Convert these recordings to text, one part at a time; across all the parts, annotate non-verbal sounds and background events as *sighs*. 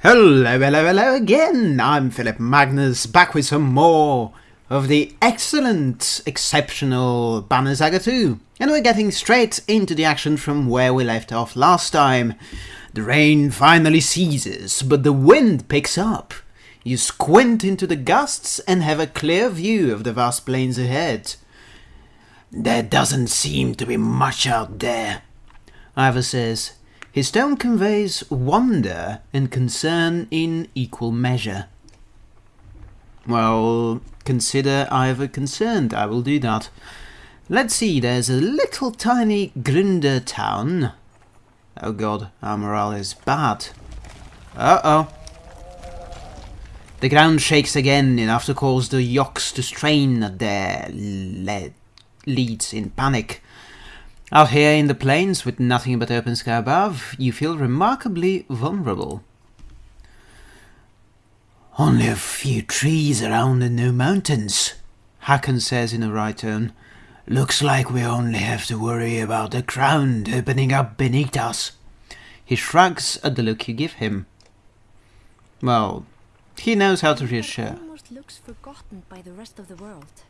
Hello, hello, hello again! I'm Philip Magnus, back with some more of the excellent, exceptional Banner Saga 2. And we're getting straight into the action from where we left off last time. The rain finally ceases, but the wind picks up. You squint into the gusts and have a clear view of the vast plains ahead. There doesn't seem to be much out there, Iver says. His tone conveys wonder and concern in equal measure. Well, consider Iver concerned, I will do that. Let's see, there's a little tiny Grinder town. Oh god, our morale is bad. Uh-oh. The ground shakes again, enough to cause the yokes to strain at their le leads in panic. Out here in the plains, with nothing but open sky above, you feel remarkably vulnerable. Only a few trees around and no mountains, Hakon says in a right tone. Looks like we only have to worry about the ground opening up beneath us. He shrugs at the look you give him. Well, he knows how to reassure. Almost looks forgotten by the rest of the world.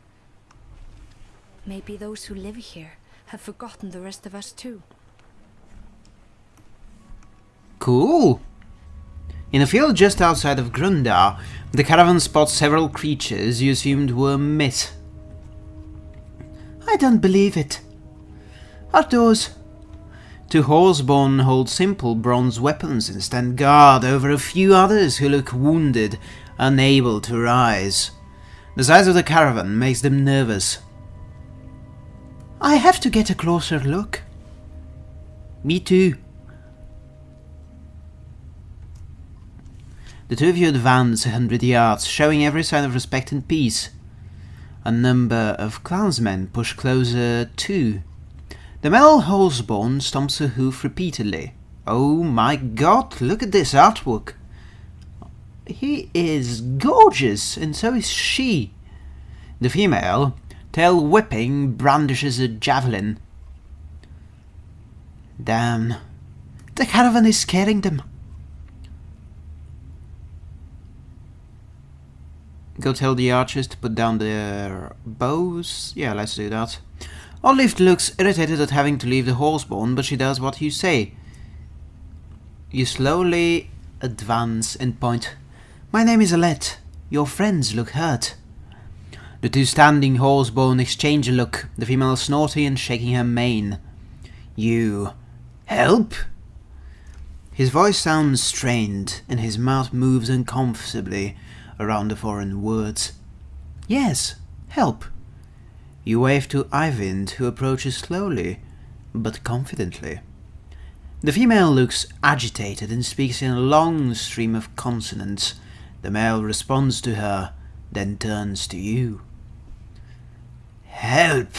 Maybe those who live here have forgotten the rest of us too. Cool. In a field just outside of Grundar, the caravan spots several creatures you assumed were myth. I don't believe it. Are those? Two horseborn hold simple bronze weapons and stand guard over a few others who look wounded, unable to rise. The size of the caravan makes them nervous. I have to get a closer look. Me too. The two of you advance a hundred yards, showing every sign of respect and peace. A number of clansmen push closer too. The male horseborn stomps a hoof repeatedly. Oh my god, look at this artwork. He is gorgeous, and so is she. The female, tail whipping, brandishes a javelin. Damn. The caravan is scaring them. Go tell the archers to put down their bows. Yeah, let's do that. Oddleif looks irritated at having to leave the horseborn, but she does what you say. You slowly advance and point. My name is Alette. Your friends look hurt. The two standing horseborn exchange a look, the female snorting and shaking her mane. You... help? His voice sounds strained, and his mouth moves uncomfortably around the foreign words. Yes, help. You wave to Eyvind, who approaches slowly, but confidently. The female looks agitated and speaks in a long stream of consonants. The male responds to her, then turns to you. Help!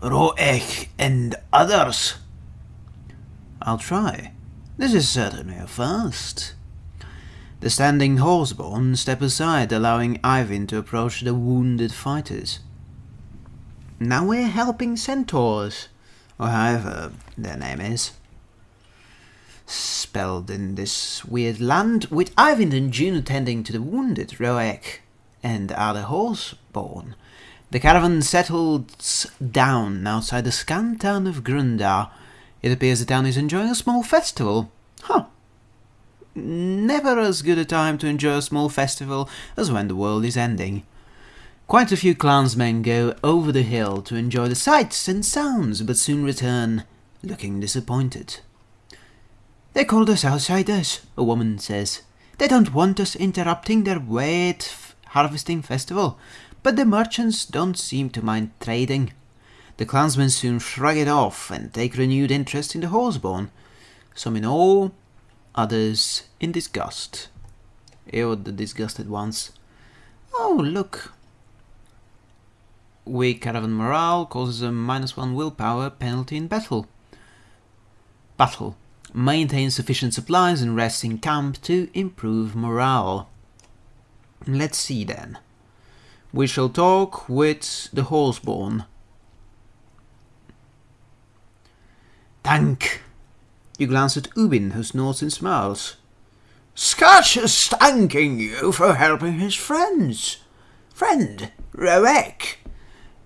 Roek and others! I'll try. This is certainly a first. The standing horseborn step aside, allowing Eyvind to approach the wounded fighters. Now we're helping centaurs, or however their name is. Spelled in this weird land, with Eyvind and Juno attending to the wounded Roek and other horseborn. The caravan settles down outside the scant town of Grundar. It appears the town is enjoying a small festival. Huh. Never as good a time to enjoy a small festival as when the world is ending. Quite a few clansmen go over the hill to enjoy the sights and sounds, but soon return, looking disappointed. They called us outsiders, a woman says. They don't want us interrupting their wheat harvesting festival, but the merchants don't seem to mind trading. The clansmen soon shrug it off and take renewed interest in the horseborn, some in awe, others in disgust. Ew, the disgusted ones. Oh, look. Weak caravan morale causes a minus one willpower penalty in battle. Battle. Maintain sufficient supplies and rest in camp to improve morale. Let's see then. We shall talk with the horseborn. Tank! You glance at Ubin, who snorts and smiles. Scotch is thanking you for helping his friends. Friend, Roek.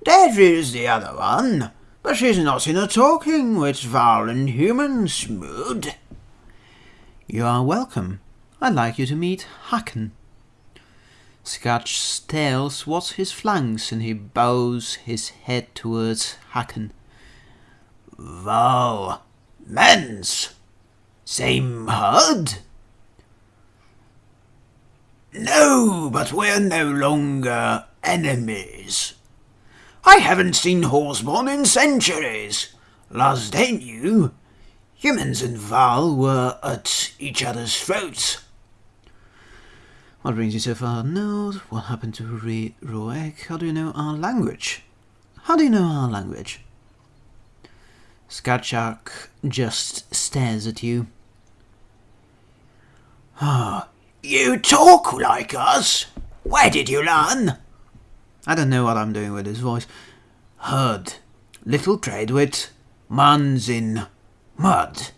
There is the other one, but she's not in a talking with and humans mood. You are welcome. I'd like you to meet Hakon. Scotch stares towards his flanks and he bows his head towards Hakon. Varl, mens, same herd? No, but we're no longer enemies. I haven't seen Horseborn in centuries. Last I knew, humans and Varl were at each other's throats. What brings you so far north? What happened to Re Roek? How do you know our language? How do you know our language? Skatchak just stares at you. Ah, you talk like us. Where did you learn? I don't know what I'm doing with his voice. Heard. Little trade with man's in mud.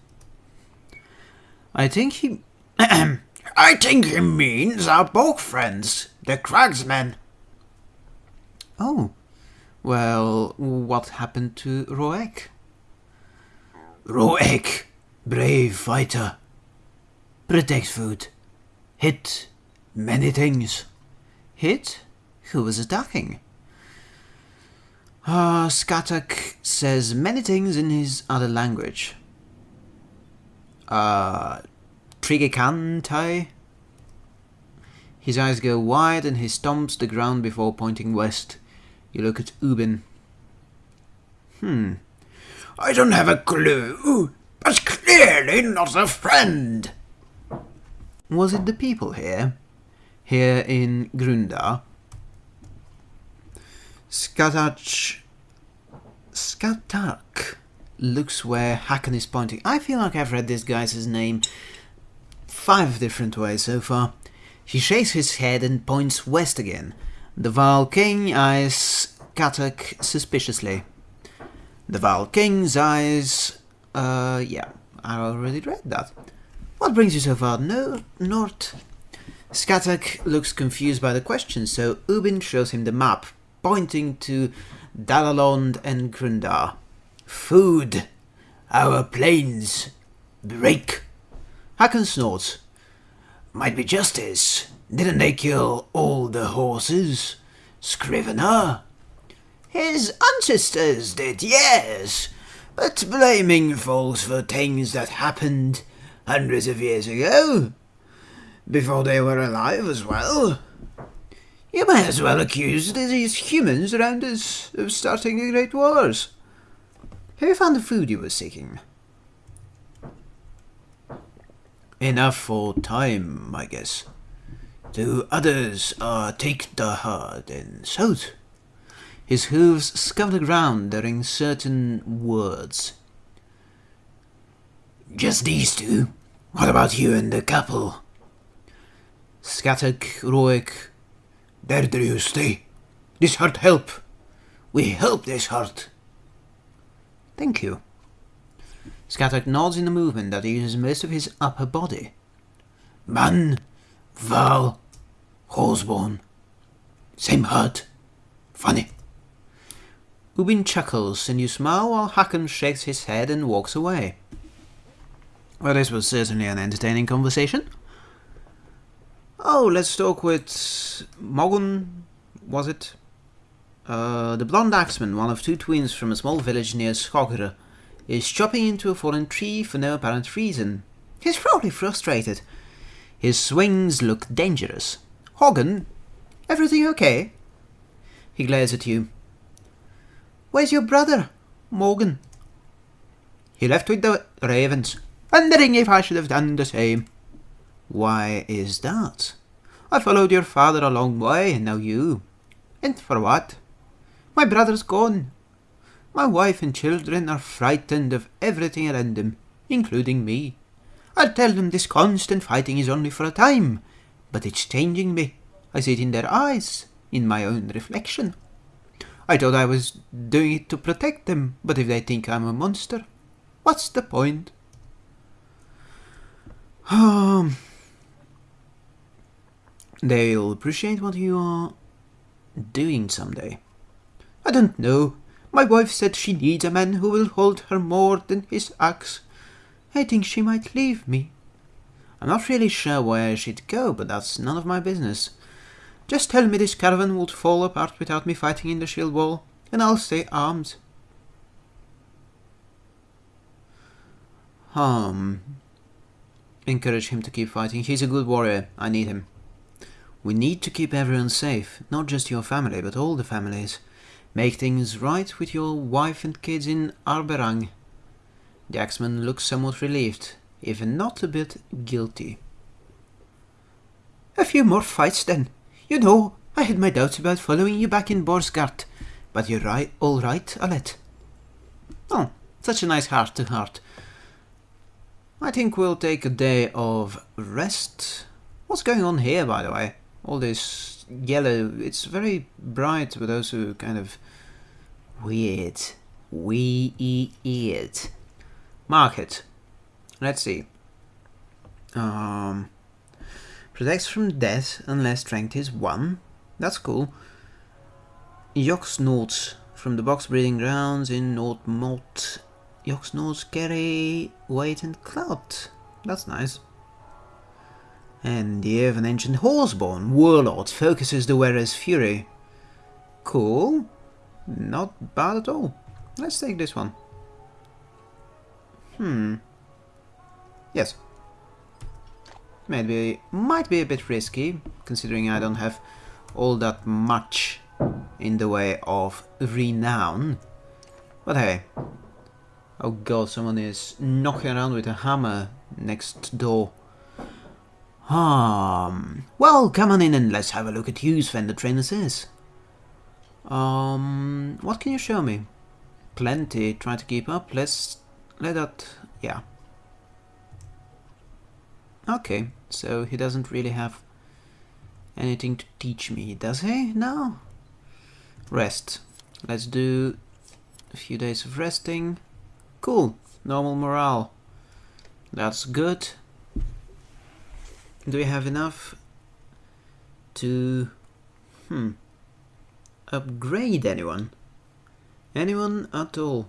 I think he. *clears throat* I think he means our both friends, the Cragsmen. Oh, well, what happened to Roek? Roek, brave fighter, protects food, hit many things. Hit? Who was attacking? Ah, uh, Skatak says many things in his other language. Uh, Trigekantai. His eyes go wide and he stomps the ground before pointing west. You look at Ubin. Hmm. I don't have a clue, but clearly not a friend. Was it the people here? Here in Grundar? Skatach... Skatak looks where Hakon is pointing. I feel like I've read this guy's name five different ways so far. He shakes his head and points west again. The Varl King eyes Katak suspiciously. The Varl King's eyes... Uh, yeah, I already read that. What brings you so far? No, north. Skatak looks confused by the question, so Ubin shows him the map, pointing to Dalalond and Grundar. Food! Our planes! Break! Hakon snorts. Might be justice. Didn't they kill all the horses? Scrivener? His ancestors did, yes. But blaming folks for things that happened hundreds of years ago. Before they were alive as well. You may as well accuse these humans around us of starting the Great Wars. Have you found the food you were seeking? Enough for time, I guess. To others uh, take the hard and south. His hooves scuff the ground during certain words. Just these two? What about you and the couple? Skatek, Roek, there do you stay. This heart help. We help this heart. Thank you. Skatek nods in a movement that uses most of his upper body. Man, Varl, Horseborn. Same hurt. Funny. Ubin chuckles and you smile while Hakon shakes his head and walks away. Well, this was certainly an entertaining conversation. Oh, let's talk with Mogun, was it? Uh, the blonde axeman, one of two twins from a small village near Skogr, is chopping into a fallen tree for no apparent reason. He's probably frustrated. His swings look dangerous. Hogun, everything okay? He glares at you. Where's your brother, Mogun? He left with the ravens, wondering if I should have done the same. Why is that? I followed your father a long way, and now you. And for what? My brother's gone. My wife and children are frightened of everything around them, including me. I tell them this constant fighting is only for a time, but it's changing me. I see it in their eyes, in my own reflection. I thought I was doing it to protect them, but if they think I'm a monster, what's the point? Um, They'll appreciate what you are doing someday. I don't know. My wife said she needs a man who will hold her more than his axe. I think she might leave me. I'm not really sure where she'd go, but that's none of my business. Just tell me this caravan would fall apart without me fighting in the shield wall, and I'll stay armed. Um, encourage him to keep fighting. He's a good warrior. I need him. We need to keep everyone safe, not just your family, but all the families. Make things right with your wife and kids in Arberrang. The axeman looks somewhat relieved, even not a bit guilty. A few more fights then. You know, I had my doubts about following you back in Boersgard, but you're right, all right, Alette. Oh, such a nice heart to heart. I think we'll take a day of rest. What's going on here, by the way? All this yellow, it's very bright, but also kind of weird. Weird. Market. Let's see. Um, protects from death unless strength is 1. That's cool. Yoxnots from the yox breeding grounds in Nordmort Yoxnots carry weight and clout. That's nice. And the ear of an ancient horseborn warlord focuses the wearer's fury. Cool. Not bad at all. Let's take this one. Hmm. Yes. Maybe might be a bit risky, considering I don't have all that much in the way of renown. But hey, Oh god, someone is knocking around with a hammer next door. Um, well, come on in and let's have a look at whose Fender trainer says. Um, what can you show me? Plenty, try to keep up, let's, let that, yeah. Okay, so he doesn't really have anything to teach me, does he? No? Rest. Let's do a few days of resting. Cool. Normal morale. That's good. Do we have enough to hmm upgrade anyone? Anyone at all?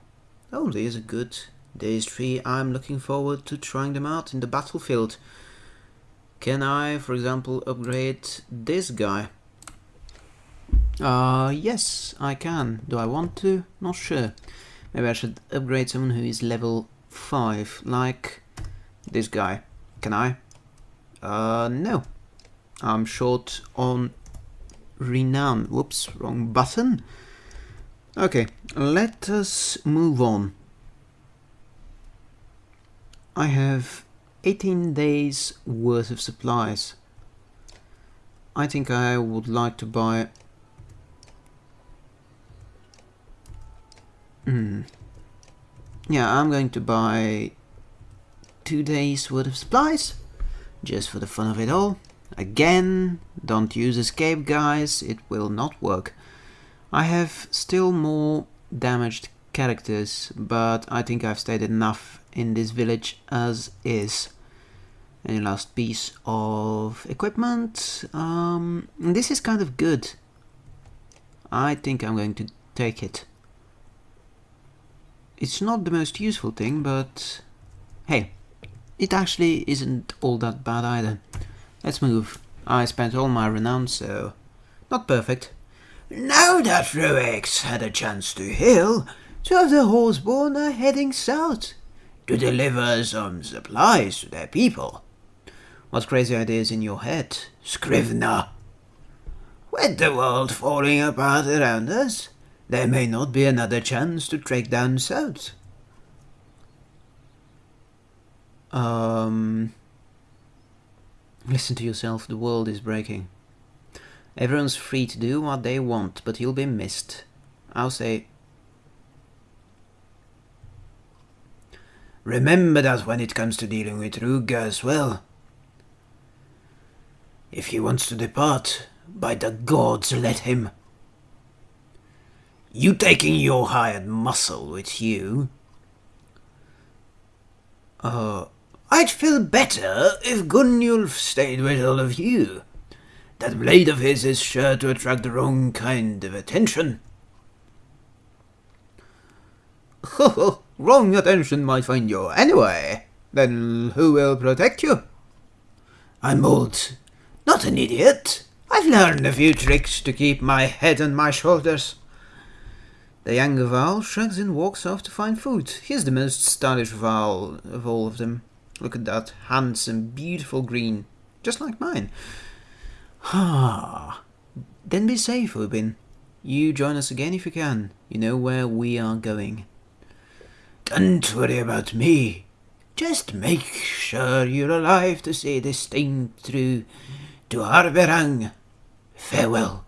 Oh, these are good. Days 3, I'm looking forward to trying them out in the battlefield. Can I, for example, upgrade this guy? Uh, yes, I can. Do I want to? Not sure. Maybe I should upgrade someone who is level 5, like this guy. Can I? Uh, no. I'm short on renown. Whoops, wrong button. Okay, let us move on. I have 18 days worth of supplies. I think I would like to buy Hmm. Yeah, I'm going to buy two days worth of supplies, just for the fun of it all. Again, don't use escape guys, it will not work. I have still more damaged characters, but I think I've stayed enough in this village as is. Any last piece of equipment? Um, this is kind of good. I think I'm going to take it. It's not the most useful thing, but hey, it actually isn't all that bad either. Let's move. I spent all my renown, so not perfect. Now that Roek's had a chance to heal, two of the Horseborn are heading south to deliver some supplies to their people. What crazy ideas in your head, Scrivener? With the world falling apart around us, there may not be another chance to trek down south. Um, listen to yourself, the world is breaking. Everyone's free to do what they want, but you'll be missed. I'll say... Remember that when it comes to dealing with Rug as well. If he wants to depart, by the gods let him. You taking your hired muscle with you? Uh, I'd feel better if Gunnulf stayed with all of you. That blade of his is sure to attract the wrong kind of attention. Ho wrong attention might find you anyway. Then who will protect you? I'm old, not an idiot. I've learned a few tricks to keep my head on my shoulders. The younger Varl shrugs and walks off to find food. He's the most stylish Varl of all of them. Look at that handsome, beautiful green, just like mine. Ah, then be safe, Ubin. You join us again if you can. You know where we are going. Don't worry about me. Just make sure you're alive to see this thing through to Arberrang. Farewell.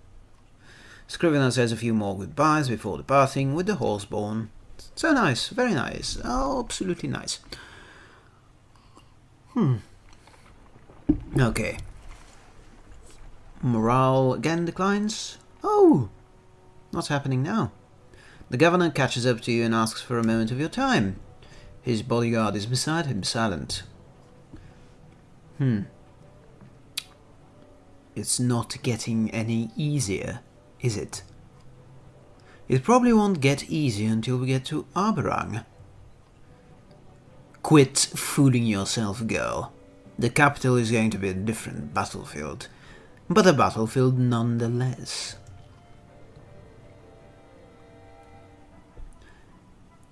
Scrivener says a few more goodbyes before departing with the horseborn. So nice, very nice, oh, absolutely nice. Hmm. Okay. Morale again declines. Oh! What's happening now? The governor catches up to you and asks for a moment of your time. His bodyguard is beside him, silent. Hmm. It's not getting any easier, is it? It probably won't get easier until we get to Arberrang. Quit fooling yourself, girl. The capital is going to be a different battlefield, but a battlefield nonetheless.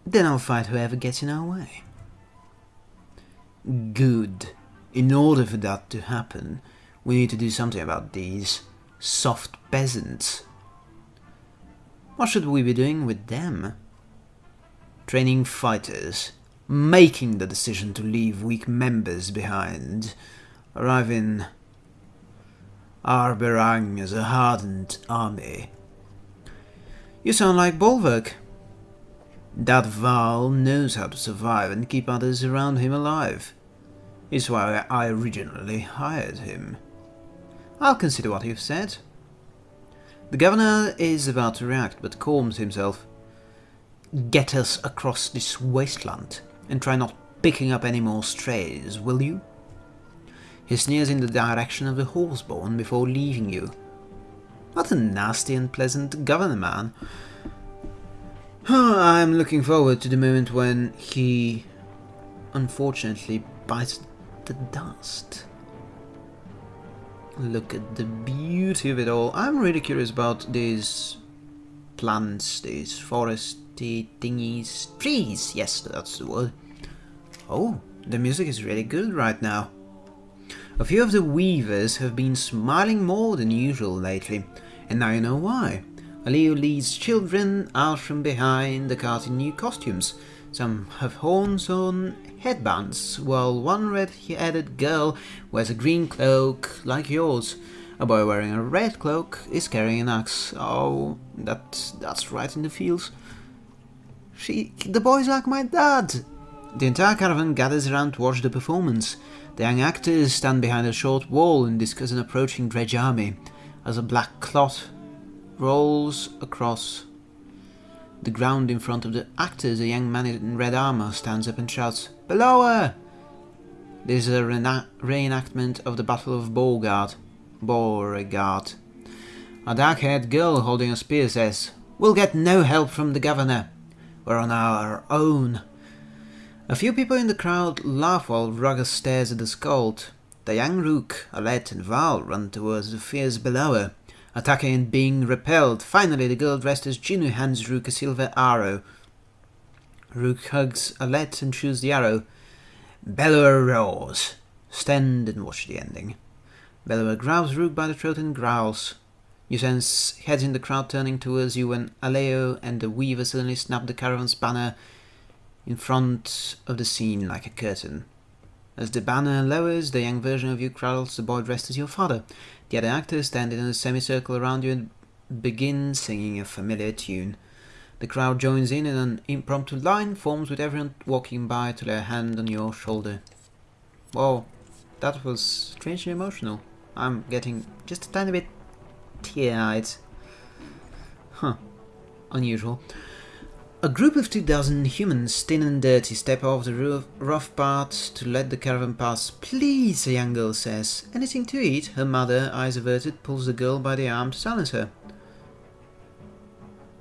Then I'll fight whoever gets in our way. Good. In order for that to happen, we need to do something about these soft peasants. What should we be doing with them? Training fighters, making the decision to leave weak members behind, arrive in Arberrang as a hardened army. You sound like Bolverk. That Varl knows how to survive and keep others around him alive. Is why I originally hired him. I'll consider what you've said. The governor is about to react, but calms himself. Get us across this wasteland, and try not picking up any more strays, will you? He sneers in the direction of the horseborn before leaving you. What a nasty and pleasant governor man. I'm looking forward to the moment when he unfortunately bites the dust. Look at the beauty of it all. I'm really curious about these plants, these foresty thingies. Trees! Yes, that's the word. Oh, the music is really good right now. A few of the weavers have been smiling more than usual lately, and now you know why. Aleo leads children out from behind the cart in new costumes. Some have horns on headbands, while one red-headed girl wears a green cloak like yours. A boy wearing a red cloak is carrying an axe. Oh, that, that's right in the fields. She, the boy's like my dad. The entire caravan gathers around to watch the performance. The young actors stand behind a short wall and discuss an approaching dredge army. As a black clot rolls across the ground in front of the actors, a young man in red armor stands up and shouts, Bellower! This is a reenactment of the Battle of Boersgard. Boersgard. A dark-haired girl holding a spear says, We'll get no help from the governor. We're on our own. A few people in the crowd laugh while Rugga stares at the scold. The young Rook, Alette and Val run towards the fears below her attacking and being repelled. Finally, the girl dressed as Juno hands Rook a silver arrow. Rook hugs Alette and shoots the arrow. Bellower roars. Stand and watch the ending. Bellower grabs Rook by the throat and growls. You sense heads in the crowd turning towards you when Aleo and the Weaver suddenly snap the caravan's banner in front of the scene like a curtain. As the banner lowers, the young version of you cradles the boy dressed as your father. The other actors stand in a semicircle around you and begin singing a familiar tune. The crowd joins in and an impromptu line forms with everyone walking by to lay a hand on your shoulder. Whoa, that was strangely emotional. I'm getting just a tiny bit tear-eyed. Huh, unusual. A group of two dozen humans, thin and dirty, step off the roof, rough part to let the caravan pass. Please, a young girl says. Anything to eat? Her mother, eyes averted, pulls the girl by the arm to silence her.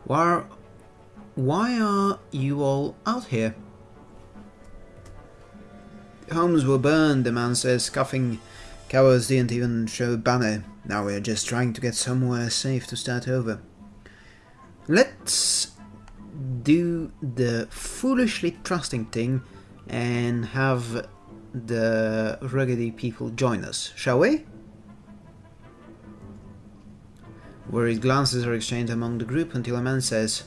Why, why are you all out here? Homes were burned, the man says, coughing. Cowards didn't even show banner. Now we're just trying to get somewhere safe to start over. Let's do the foolishly trusting thing and have the ruggedy people join us, shall we? Worried glances are exchanged among the group until a man says,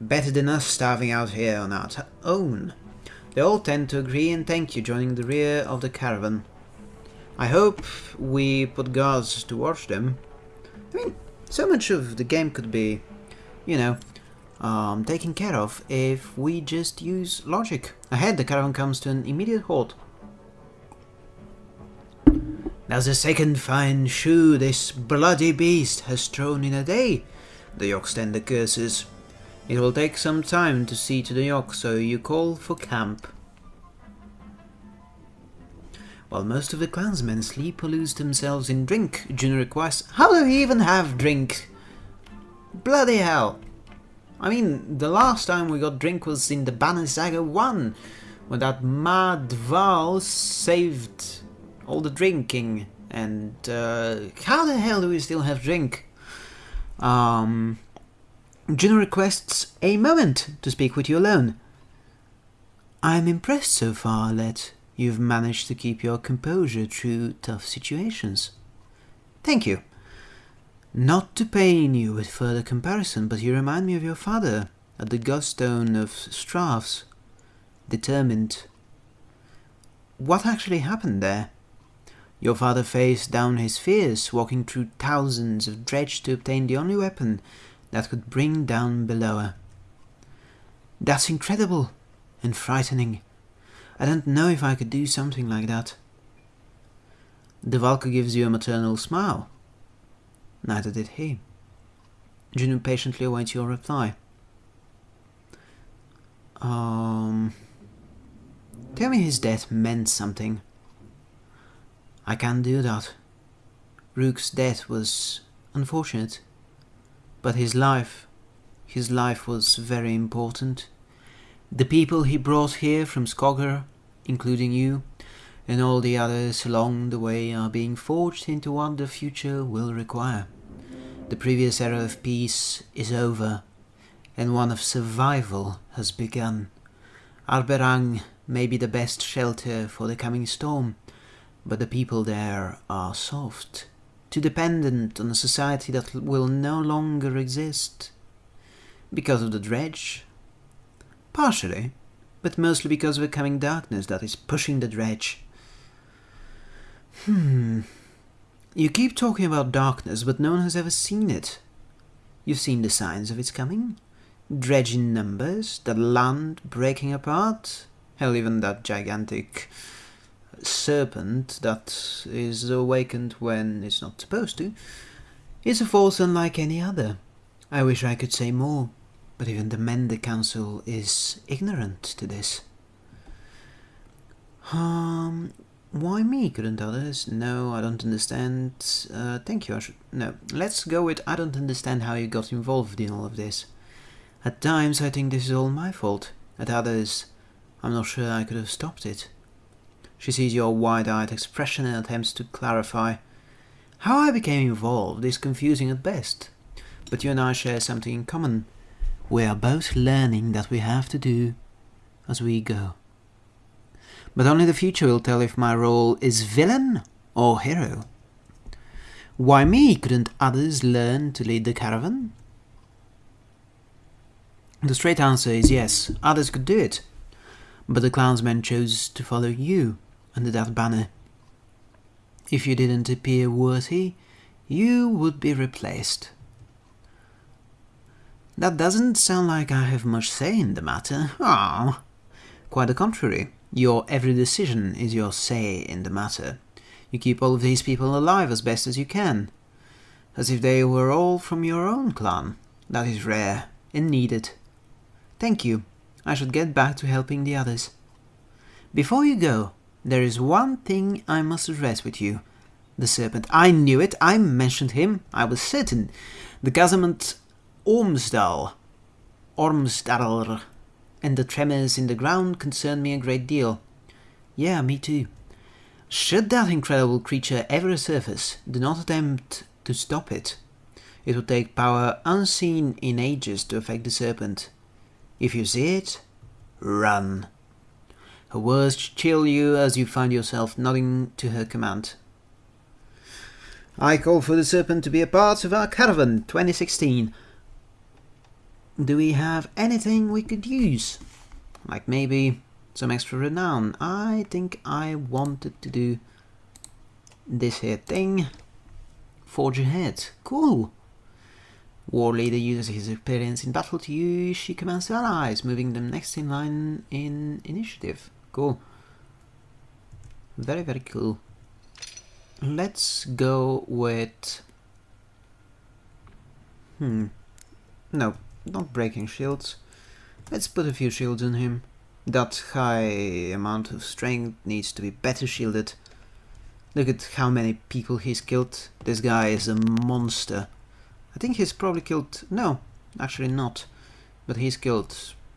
Better than us starving out here on our own. They all tend to agree and thank you, joining the rear of the caravan. I hope we put guards to watch them. I mean, so much of the game could be, you know, um, taken care of if we just use logic. Ahead, the caravan comes to an immediate halt. That's the second fine shoe this bloody beast has thrown in a day, the Yoxtender curses. It will take some time to see to the Yox, so you call for camp. While most of the clansmen sleep or lose themselves in drink, Juno requests, How do we even have drink? Bloody hell! I mean, the last time we got drink was in the Banner Saga 1, when that mad Varl saved all the drinking. And uh, how the hell do we still have drink? Um, Juno requests a moment to speak with you alone. I'm impressed so far, Let. You've managed to keep your composure through tough situations. Thank you. Not to pain you with further comparison, but you remind me of your father at the Godstone of Stravs. Determined. What actually happened there? Your father faced down his fears, walking through thousands of dredge to obtain the only weapon that could bring down Bellower. That's incredible and frightening. I don't know if I could do something like that. The Valka gives you a maternal smile. Neither did he. Juno patiently awaits your reply. Um, tell me his death meant something. I can't do that. Rook's death was unfortunate, but his life, his life was very important. The people he brought here from Skogr, including you, and all the others along the way are being forged into what the future will require. The previous era of peace is over, and one of survival has begun. Arberrang may be the best shelter for the coming storm, but the people there are soft, too dependent on a society that will no longer exist. Because of the dredge? Partially, but mostly because of the coming darkness that is pushing the dredge. Hmm. You keep talking about darkness, but no one has ever seen it. You've seen the signs of its coming? Dredge in numbers, the land breaking apart, hell, even that gigantic serpent that is awakened when it's not supposed to, is a force unlike any other. I wish I could say more, but even the Mender Council is ignorant to this. Um, why me? Couldn't others? No, I don't understand. Uh, thank you. I should no. Let's go with I don't understand how you got involved in all of this. At times, I think this is all my fault. At others, I'm not sure I could have stopped it. She sees your wide-eyed expression and attempts to clarify. How I became involved is confusing at best, but you and I share something in common. We are both learning that we have to do as we go. But only the future will tell if my role is villain or hero. Why me? Couldn't others learn to lead the caravan? The straight answer is yes, others could do it. But the clansmen chose to follow you under that banner. If you didn't appear worthy, you would be replaced. That doesn't sound like I have much say in the matter. Ah, quite the contrary. Your every decision is your say in the matter. You keep all of these people alive as best as you can, as if they were all from your own clan. That is rare and needed. Thank you. I should get back to helping the others. Before you go, there is one thing I must address with you. The serpent. I knew it. I mentioned him. I was certain. The Casamant Ormsdal. Ormsdal. And the tremors in the ground concern me a great deal. Yeah, me too. Should that incredible creature ever surface, do not attempt to stop it. It would take power unseen in ages to affect the serpent. If you see it, run. Her words chill you as you find yourself nodding to her command. I call for the serpent to be a part of our caravan 2016. Do we have anything we could use? Like maybe some extra renown. I think I wanted to do this here thing. Forge ahead. Cool. War leader uses his experience in battle to use she commands allies, moving them next in line in initiative. Cool. Very, very cool. Let's go with... Hmm. No, not breaking shields. Let's put a few shields on him. That high amount of strength needs to be better shielded. Look at how many people he's killed. This guy is a monster. I think he's probably killed... No, actually not. But he's killed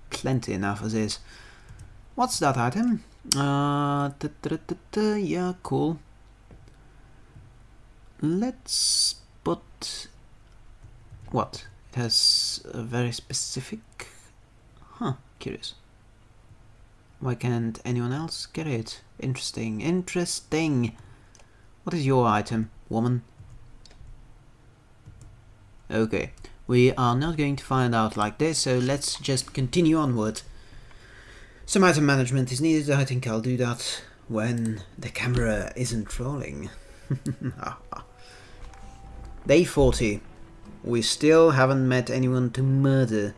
plenty enough as is. What's that item? Uh, da, da, da, yeah, cool. Let's put... What? It has a very specific... Huh, curious. Why can't anyone else get it? Interesting, interesting. What is your item, woman? Okay, we are not going to find out like this, so let's just continue onward. Some item management is needed, I think I'll do that when the camera isn't rolling. *laughs* Ah, ah. Day 40. We still haven't met anyone to murder.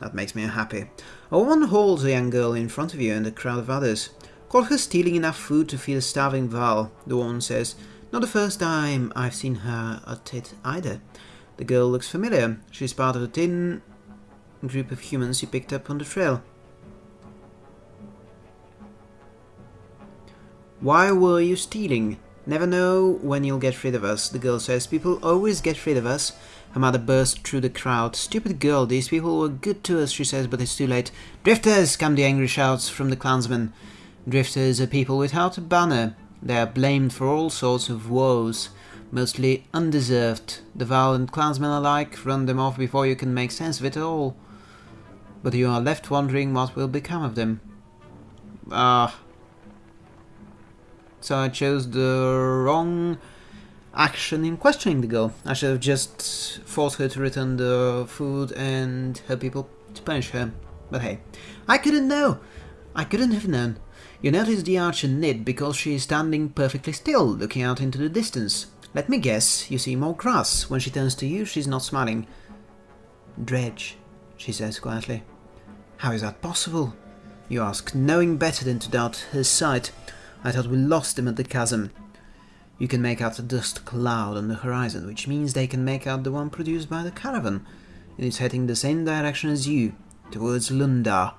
That makes me unhappy. A woman holds a young girl in front of you and a crowd of others. Caught her stealing enough food to feed a starving Varl, the woman says. Not the first time I've seen her at it either. The girl looks familiar. She's part of the thin group of humans you picked up on the trail. Why were you stealing? Never know when you'll get rid of us, the girl says. People always get rid of us. Her mother burst through the crowd. Stupid girl, these people were good to us, she says, but it's too late. Drifters! come the angry shouts from the clansmen. Drifters are people without a banner. They are blamed for all sorts of woes, mostly undeserved. The and clansmen alike run them off before you can make sense of it all. But you are left wondering what will become of them. Ah, so I chose the wrong action in questioning the girl. I should have just forced her to return the food and her people to punish her. But hey, I couldn't know. I couldn't have known. You notice the archer knit because she is standing perfectly still, looking out into the distance. Let me guess, you see more grass. When she turns to you, she's not smiling. Dredge, she says quietly. How is that possible? You ask, knowing better than to doubt her sight. I thought we lost him at the chasm. You can make out a dust cloud on the horizon, which means they can make out the one produced by the caravan. And it's heading the same direction as you, towards Lundar.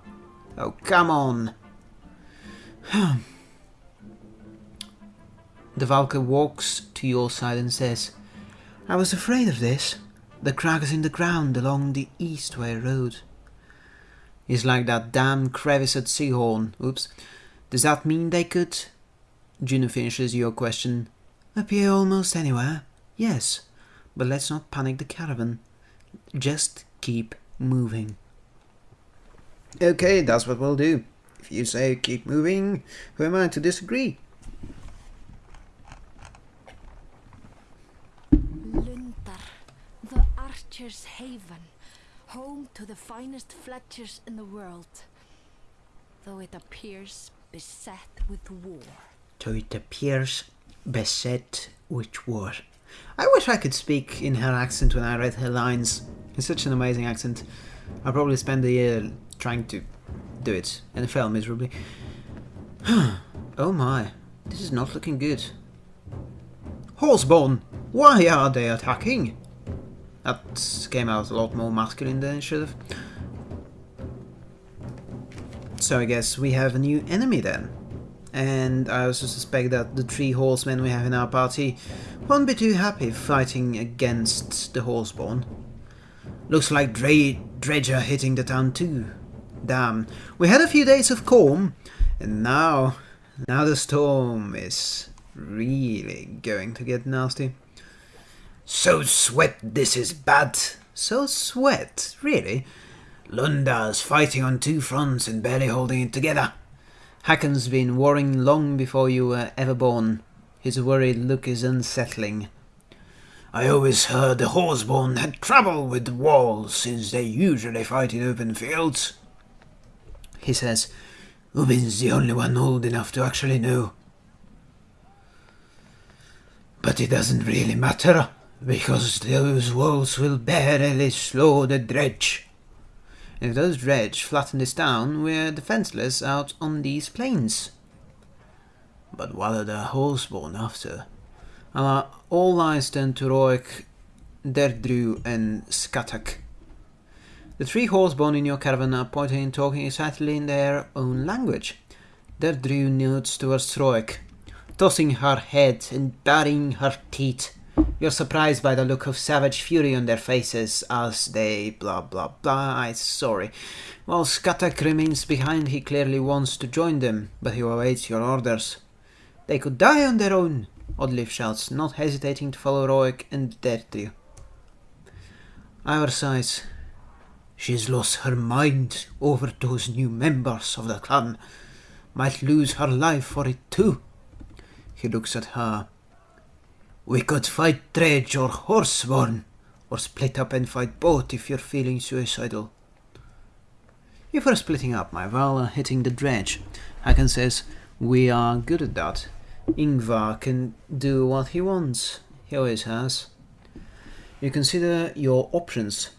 Oh, come on! *sighs* the Valka walks to your side and says, I was afraid of this. The crack is in the ground along the Eastway Road. It's like that damn crevice at Seahorn. Oops. Does that mean they could Juno finishes your question. Appear almost anywhere. Yes, but let's not panic the caravan. Just keep moving. Okay, that's what we'll do. If you say keep moving, who am I to disagree? Lundar, the Archer's Haven, home to the finest Fletchers in the world, though it appears beset with war so it appears beset with war. I wish I could speak in her accent when I read her lines. It's such an amazing accent. I'll probably spend a year trying to do it and fail miserably. *sighs* oh my, this is not looking good. Horseborn, why are they attacking? That came out a lot more masculine than it should have. So I guess we have a new enemy then. And I also suspect that the three horsemen we have in our party won't be too happy fighting against the horseborn. Looks like Dre Dredge are hitting the town too. Damn, we had a few days of calm, and now, now the storm is really going to get nasty. So sweat, this is bad. So sweat, really? Lundar's fighting on two fronts and barely holding it together. Hakon's been worrying long before you were ever born. His worried look is unsettling. I always heard the Horseborn had trouble with the walls, since they usually fight in open fields. He says, Ubin's the only one old enough to actually know. But it doesn't really matter, because those walls will barely slow the dredge. If those dredge flatten this town, we're defenseless out on these plains. But what are the Horseborn after? Uh, all eyes turn to Roek, Derdru, and Skatak. The three horseborn in your caravan are pointing and talking excitedly in their own language. Derdru nods towards Roek, tossing her head and baring her teeth. You're surprised by the look of savage fury on their faces as they blah blah blah. I'm sorry. While Skatak remains behind, he clearly wants to join them, but he awaits your orders. They could die on their own, Oddleif shouts, not hesitating to follow Roek and Derdru. Our size. She's lost her mind over those new members of the clan. Might lose her life for it too. He looks at her. We could fight Dredge or Horseborn, or split up and fight both if you're feeling suicidal. If we're splitting up, my varl hitting the dredge. Hakon says, we are good at that. Ingvar can do what he wants. He always has. You consider your options.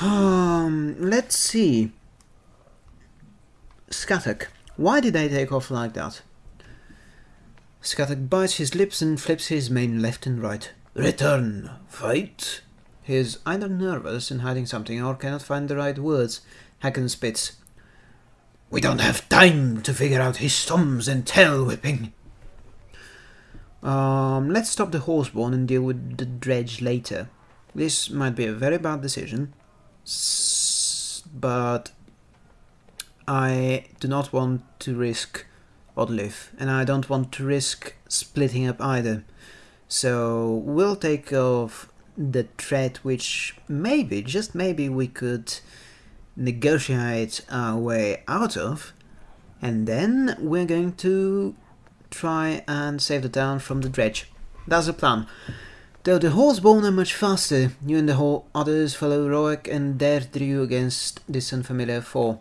Um, let's see. Skatak. Why did they take off like that? Skatak bites his lips and flips his mane left and right. Return. Fight. He's either nervous and hiding something or cannot find the right words. Hakon spits. We don't have time to figure out his thumbs and tail whipping. Um, let's stop the horseborn and deal with the dredge later. This might be a very bad decision, but I do not want to risk Oddleif, and I don't want to risk splitting up either. So we'll take off the threat which maybe, just maybe, we could negotiate our way out of, and then we're going to try and save the town from the dredge. That's the plan. Though the horseborn are much faster, you and the whole others follow Roek and Derdru against this unfamiliar foe.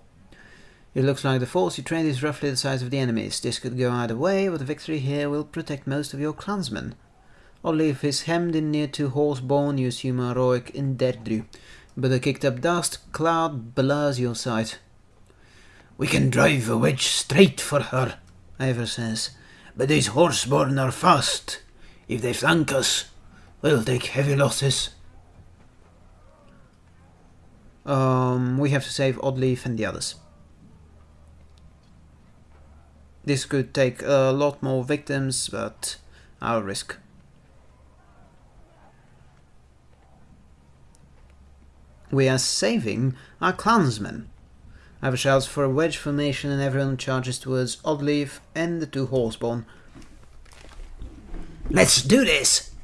It looks like the force you trained is roughly the size of the enemy's. This could go either way, but the victory here will protect most of your clansmen. Oddleif is hemmed in near two horseborn you assume Roek and Derdru, but the kicked up dust cloud blurs your sight. We can drive a wedge straight for her, Iver says. but these horseborn are fast. If they flank us, we'll take heavy losses. Um, we have to save Oddleif and the others. This could take a lot more victims, but I'll risk. We are saving our clansmen. Iver shouts for a wedge formation and everyone charges towards Oddleif and the two horseborn. Let's do this!